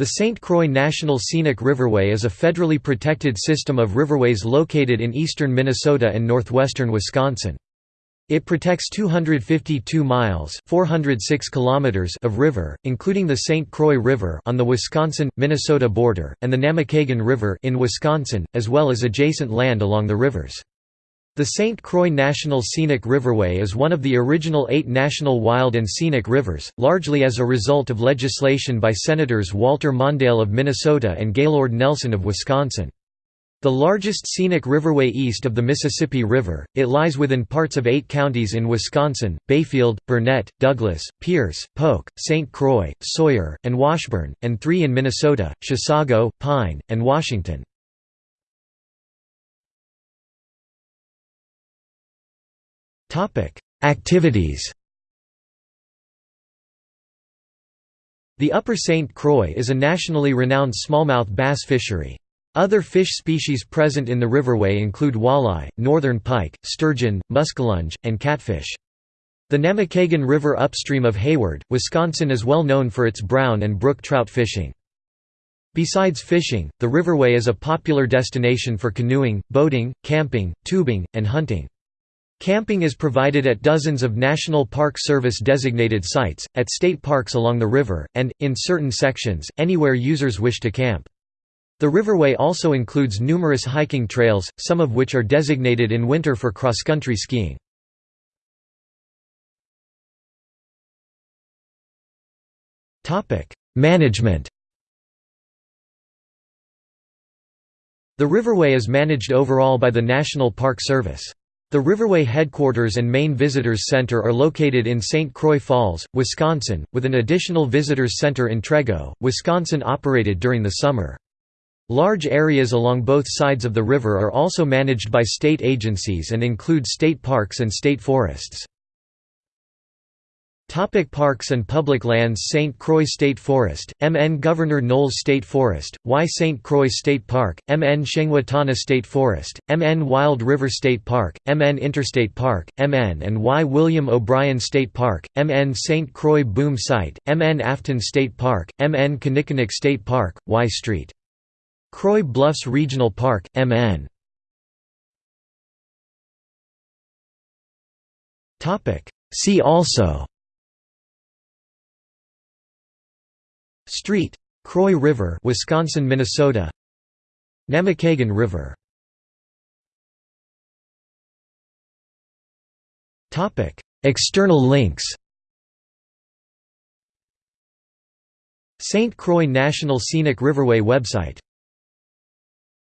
The St. Croix National Scenic Riverway is a federally protected system of riverways located in eastern Minnesota and northwestern Wisconsin. It protects 252 miles 406 kilometers of river, including the St. Croix River on the Wisconsin-Minnesota border, and the Namekagon River in Wisconsin, as well as adjacent land along the rivers. The St. Croix National Scenic Riverway is one of the original eight national wild and scenic rivers, largely as a result of legislation by Senators Walter Mondale of Minnesota and Gaylord Nelson of Wisconsin. The largest scenic riverway east of the Mississippi River, it lies within parts of eight counties in Wisconsin, Bayfield, Burnett, Douglas, Pierce, Polk, St. Croix, Sawyer, and Washburn, and three in Minnesota, Chisago, Pine, and Washington. Activities The Upper St. Croix is a nationally renowned smallmouth bass fishery. Other fish species present in the riverway include walleye, northern pike, sturgeon, muskellunge, and catfish. The Namekagon River upstream of Hayward, Wisconsin is well known for its brown and brook trout fishing. Besides fishing, the riverway is a popular destination for canoeing, boating, camping, tubing, and hunting. Camping is provided at dozens of National Park Service designated sites, at state parks along the river, and, in certain sections, anywhere users wish to camp. The riverway also includes numerous hiking trails, some of which are designated in winter for cross-country skiing. Management The riverway is managed overall by the National Park Service. The Riverway headquarters and main visitors center are located in St. Croix Falls, Wisconsin, with an additional visitors center in Trego, Wisconsin operated during the summer. Large areas along both sides of the river are also managed by state agencies and include state parks and state forests. Topic parks and public lands St. Croix State Forest, MN Governor Knowles State Forest, Y St. Croix State Park, MN Chengwatana State Forest, MN Wild River State Park, MN Interstate Park, MN and Y William O'Brien State Park, MN St. Croix Boom Site, MN Afton State Park, MN Kinnickinnic State Park, Y Street. Croix Bluffs Regional Park, MN. See also Street. Croix River Wisconsin, Minnesota Namekagon River Topic: External links St. Croix National Scenic Riverway website